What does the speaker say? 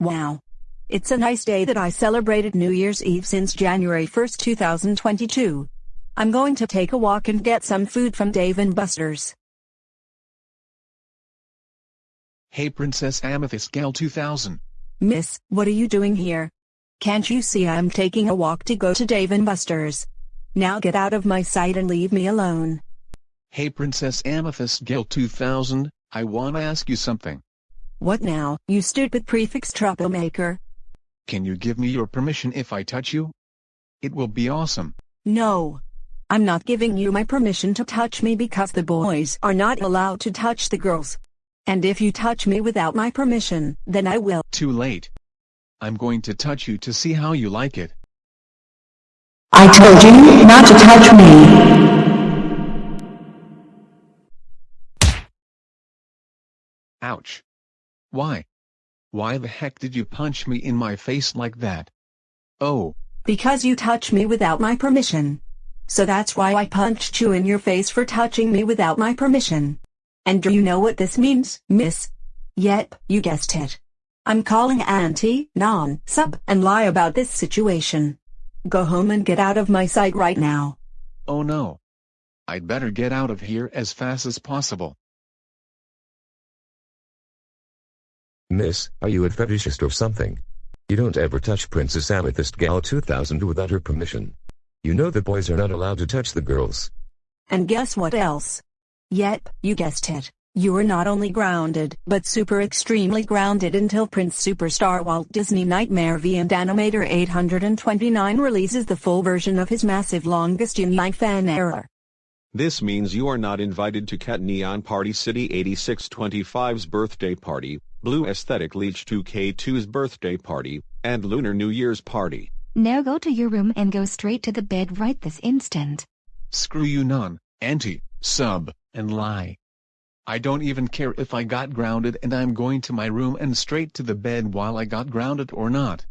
Wow. It's a nice day that I celebrated New Year's Eve since January 1st, 2022. I'm going to take a walk and get some food from Dave and Buster's. Hey Princess Amethyst Gale 2000, Miss, what are you doing here? Can't you see I'm taking a walk to go to Dave and Buster's? Now get out of my sight and leave me alone. Hey Princess Amethyst Gal 2000, I wanna ask you something. What now, you stupid prefix troublemaker? Can you give me your permission if I touch you? It will be awesome. No. I'm not giving you my permission to touch me because the boys are not allowed to touch the girls. And if you touch me without my permission, then I will. Too late. I'm going to touch you to see how you like it. I told you not to touch me. Ouch. Why? Why the heck did you punch me in my face like that? Oh. Because you touched me without my permission. So that's why I punched you in your face for touching me without my permission. And do you know what this means, miss? Yep, you guessed it. I'm calling Auntie, Non, Sub, and lie about this situation. Go home and get out of my sight right now. Oh no. I'd better get out of here as fast as possible. Miss, are you a fetishist or something? You don't ever touch Princess Amethyst Gal 2000 without her permission. You know the boys are not allowed to touch the girls. And guess what else? Yep, you guessed it. You are not only grounded, but super extremely grounded until Prince Superstar Walt Disney Nightmare V and Animator 829 releases the full version of his massive longest in life fan error. This means you are not invited to Cat Neon Party City 8625's birthday party, Blue Aesthetic Leech 2K2's birthday party, and Lunar New Year's party. Now go to your room and go straight to the bed right this instant. Screw you non, anti, sub, and lie. I don't even care if I got grounded and I'm going to my room and straight to the bed while I got grounded or not.